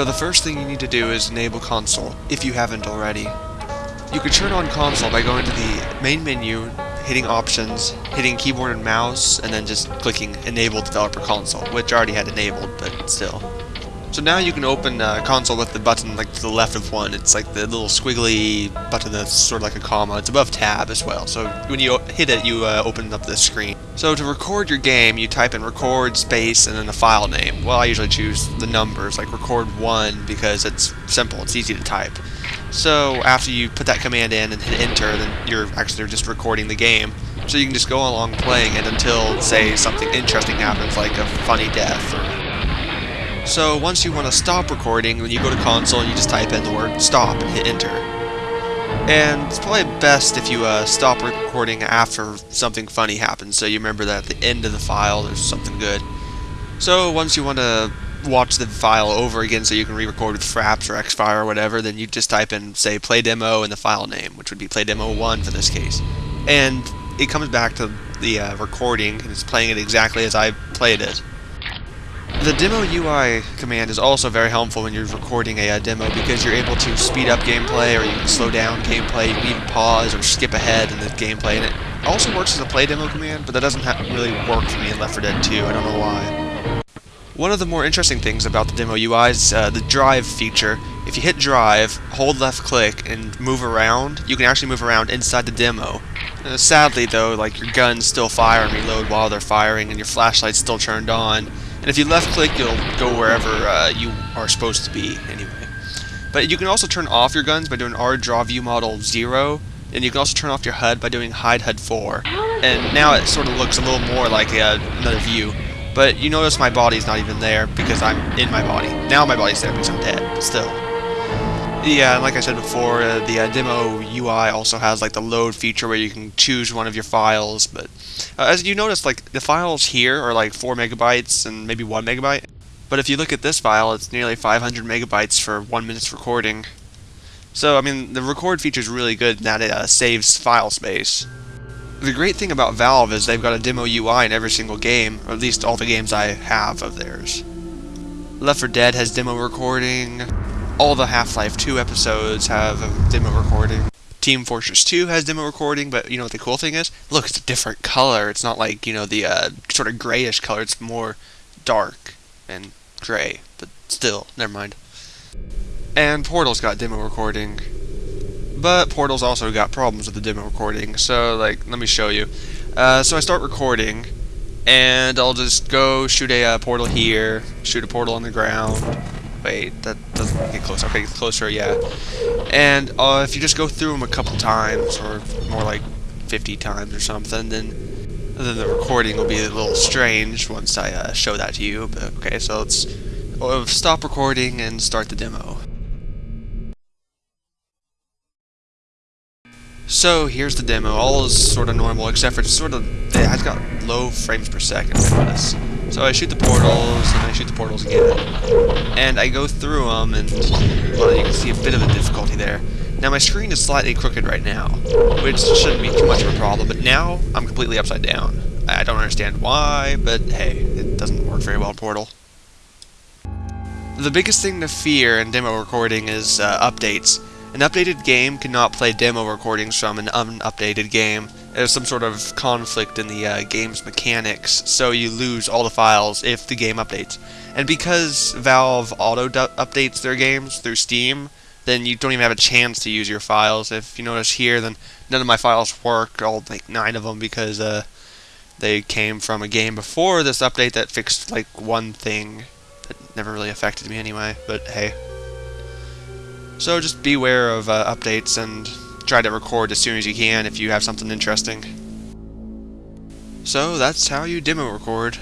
So the first thing you need to do is enable console, if you haven't already. You can turn on console by going to the main menu, hitting options, hitting keyboard and mouse, and then just clicking enable developer console, which I already had enabled, but still. So now you can open uh, console with the button like to the left of one. It's like the little squiggly button that's sort of like a comma. It's above tab as well. So when you hit it, you uh, open up the screen. So to record your game, you type in record space and then the file name. Well, I usually choose the numbers, like record one, because it's simple. It's easy to type. So after you put that command in and hit enter, then you're actually just recording the game. So you can just go along playing it until, say, something interesting happens, like a funny death or so once you want to stop recording, when you go to console, you just type in the word stop and hit enter. And it's probably best if you uh, stop recording after something funny happens, so you remember that at the end of the file there's something good. So once you want to watch the file over again so you can re-record with Fraps or Xfire or whatever, then you just type in, say, play demo in the file name, which would be play demo 1 for this case. And it comes back to the uh, recording, and it's playing it exactly as I played it. The demo UI command is also very helpful when you're recording a, a, demo because you're able to speed up gameplay or you can slow down gameplay, you can even pause or skip ahead in the gameplay and it also works as a play demo command but that doesn't really work for me in Left 4 Dead 2, I don't know why. One of the more interesting things about the demo UI is uh, the drive feature. If you hit drive, hold left click and move around, you can actually move around inside the demo. Uh, sadly though, like your guns still fire and reload while they're firing and your flashlight's still turned on and if you left click, you'll go wherever uh, you are supposed to be, anyway. But you can also turn off your guns by doing R draw view model 0, and you can also turn off your HUD by doing hide HUD 4. And now it sort of looks a little more like uh, another view. But you notice my body's not even there because I'm in my body. Now my body's there because I'm dead, but still. Yeah, and like I said before, uh, the uh, demo UI also has like the load feature where you can choose one of your files, but uh, as you notice, like the files here are like 4 megabytes and maybe 1 megabyte, but if you look at this file, it's nearly 500 megabytes for 1 minute's recording. So, I mean, the record feature is really good in that it uh, saves file space. The great thing about Valve is they've got a demo UI in every single game, or at least all the games I have of theirs. Left 4 Dead has demo recording, all the Half-Life 2 episodes have a demo recording. Team Fortress 2 has demo recording, but you know what the cool thing is? Look, it's a different color. It's not like, you know, the uh, sort of grayish color. It's more dark and gray, but still, never mind. And Portal's got demo recording. But Portal's also got problems with the demo recording, so, like, let me show you. Uh, so I start recording, and I'll just go shoot a uh, portal here, shoot a portal on the ground, Wait, that doesn't get closer. Okay, closer, yeah. And uh, if you just go through them a couple times, or more like 50 times or something, then then the recording will be a little strange once I uh, show that to you. But okay, so let's uh, stop recording and start the demo. So here's the demo. All is sort of normal, except for sort of it has got low frames per second. So I shoot the portals, and I shoot the portals again. And I go through them, and, well, you can see a bit of a difficulty there. Now, my screen is slightly crooked right now, which shouldn't be too much of a problem, but now I'm completely upside down. I don't understand why, but hey, it doesn't work very well in Portal. The biggest thing to fear in demo recording is uh, updates. An updated game cannot play demo recordings from an unupdated game. There's some sort of conflict in the uh, game's mechanics, so you lose all the files if the game updates. And because Valve auto-updates their games through Steam, then you don't even have a chance to use your files. If you notice here, then none of my files work, all like nine of them, because uh, they came from a game before this update that fixed like one thing that never really affected me anyway, but hey. So just beware of uh, updates and try to record as soon as you can if you have something interesting. So that's how you demo record.